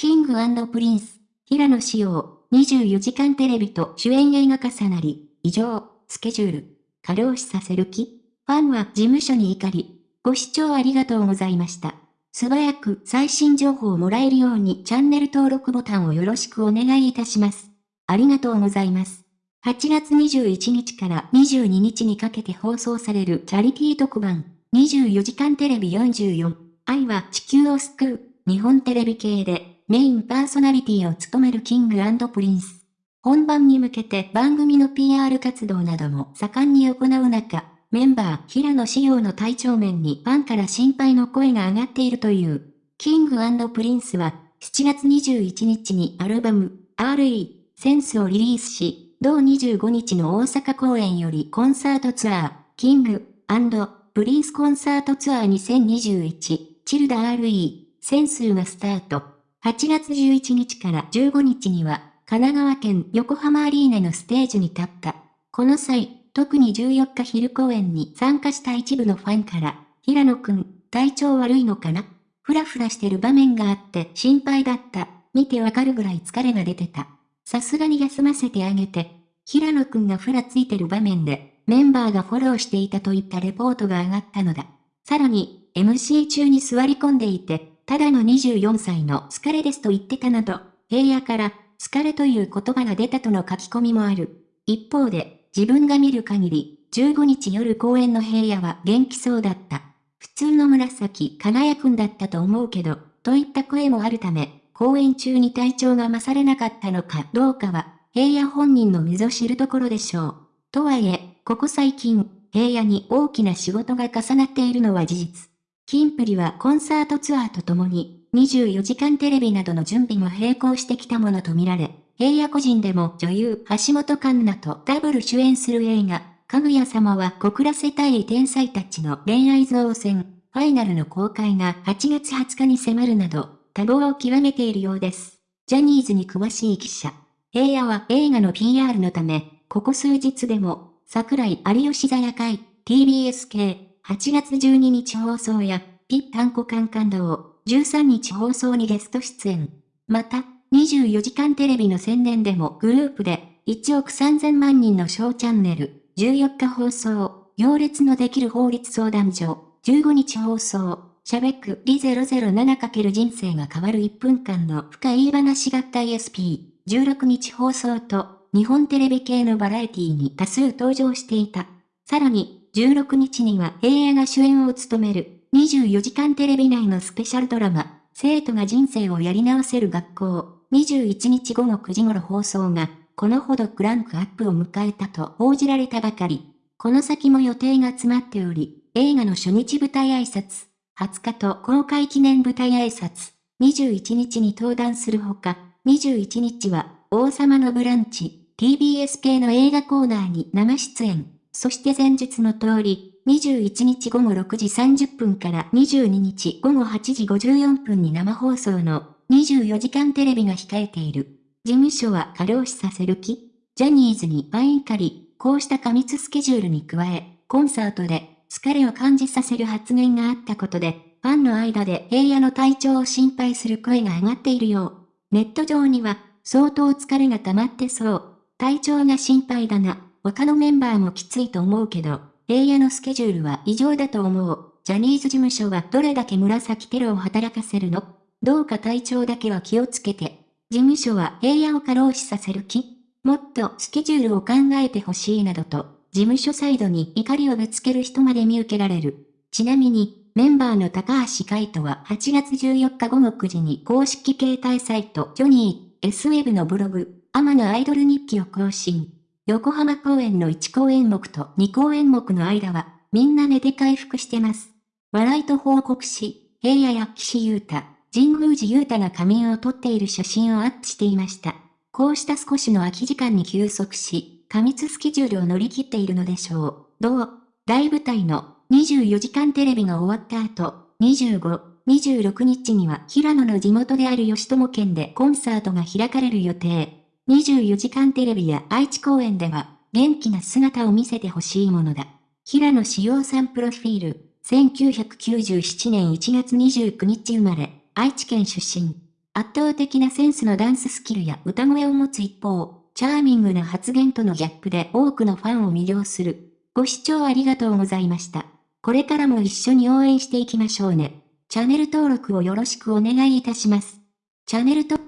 キングプリンス、平野紫耀、24時間テレビと主演映画重なり、異常、スケジュール、過労死させる気ファンは事務所に怒り、ご視聴ありがとうございました。素早く最新情報をもらえるようにチャンネル登録ボタンをよろしくお願いいたします。ありがとうございます。8月21日から22日にかけて放送されるチャリティー特番、24時間テレビ44、愛は地球を救う、日本テレビ系で、メインパーソナリティを務めるキングプリンス。本番に向けて番組の PR 活動なども盛んに行う中、メンバー平野紫耀の体調面にファンから心配の声が上がっているという。キングプリンスは7月21日にアルバム RE センスをリリースし、同25日の大阪公演よりコンサートツアー、キングプリンスコンサートツアー2021チルダ RE センスがスタート。8月11日から15日には、神奈川県横浜アリーナのステージに立った。この際、特に14日昼公演に参加した一部のファンから、平野くん、体調悪いのかな？ふらふらしてる場面があって心配だった。見てわかるぐらい疲れが出てた。さすがに休ませてあげて。平野くんがふらついてる場面で、メンバーがフォローしていたといったレポートが上がったのだ。さらに、MC 中に座り込んでいて、ただの24歳の疲れですと言ってたなど、平野から、疲れという言葉が出たとの書き込みもある。一方で、自分が見る限り、15日夜公演の平野は元気そうだった。普通の紫輝くんだったと思うけど、といった声もあるため、公演中に体調が勝れなかったのかどうかは、平野本人の溝知るところでしょう。とはいえ、ここ最近、平野に大きな仕事が重なっているのは事実。キンプリはコンサートツアーとともに、24時間テレビなどの準備も並行してきたものとみられ、平野個人でも女優橋本環奈とダブル主演する映画、かぐや様は告らせたい天才たちの恋愛造船、ファイナルの公開が8月20日に迫るなど、多忙を極めているようです。ジャニーズに詳しい記者。平野は映画の PR のため、ここ数日でも、桜井有吉座夜会、TBS 系、8月12日放送や、ピッタンコカンカンドを、13日放送にゲスト出演。また、24時間テレビの宣伝でもグループで、1億3000万人のショーチャンネル、14日放送、行列のできる法律相談所、15日放送、しゃべくり 007× 人生が変わる1分間の深い話合体 SP、16日放送と、日本テレビ系のバラエティに多数登場していた。さらに、16日には平野が主演を務める24時間テレビ内のスペシャルドラマ、生徒が人生をやり直せる学校、21日午後9時頃放送が、このほどクランクアップを迎えたと報じられたばかり。この先も予定が詰まっており、映画の初日舞台挨拶、20日と公開記念舞台挨拶、21日に登壇するほか、21日は王様のブランチ、TBS 系の映画コーナーに生出演。そして前述の通り、21日午後6時30分から22日午後8時54分に生放送の24時間テレビが控えている。事務所は過労死させる気？ジャニーズにバインカリ、こうした過密スケジュールに加え、コンサートで疲れを感じさせる発言があったことで、ファンの間で平野の体調を心配する声が上がっているよう。ネット上には、相当疲れが溜まってそう。体調が心配だな。他のメンバーもきついと思うけど、平野のスケジュールは異常だと思う。ジャニーズ事務所はどれだけ紫テロを働かせるの？どうか体調だけは気をつけて。事務所は平野を過労死させる気？もっとスケジュールを考えてほしいなどと、事務所サイドに怒りをぶつける人まで見受けられる。ちなみに、メンバーの高橋海人は8月14日午後9時に公式携帯サイトジョニー S ウェブのブログ、アマのアイドル日記を更新。横浜公演の1公演目と2公演目の間は、みんな寝て回復してます。笑いと報告し、平野や岸優太、神宮寺優太が仮眠を撮っている写真をアップしていました。こうした少しの空き時間に休息し、過密スケジュールを乗り切っているのでしょう。どう？大舞台の24時間テレビが終わった後、25、26日には平野の地元である吉友県でコンサートが開かれる予定。24時間テレビや愛知公演では、元気な姿を見せてほしいものだ。平野志陽さんプロフィール、1997年1月29日生まれ、愛知県出身。圧倒的なセンスのダンススキルや歌声を持つ一方、チャーミングな発言とのギャップで多くのファンを魅了する。ご視聴ありがとうございました。これからも一緒に応援していきましょうね。チャンネル登録をよろしくお願いいたします。チャンネル登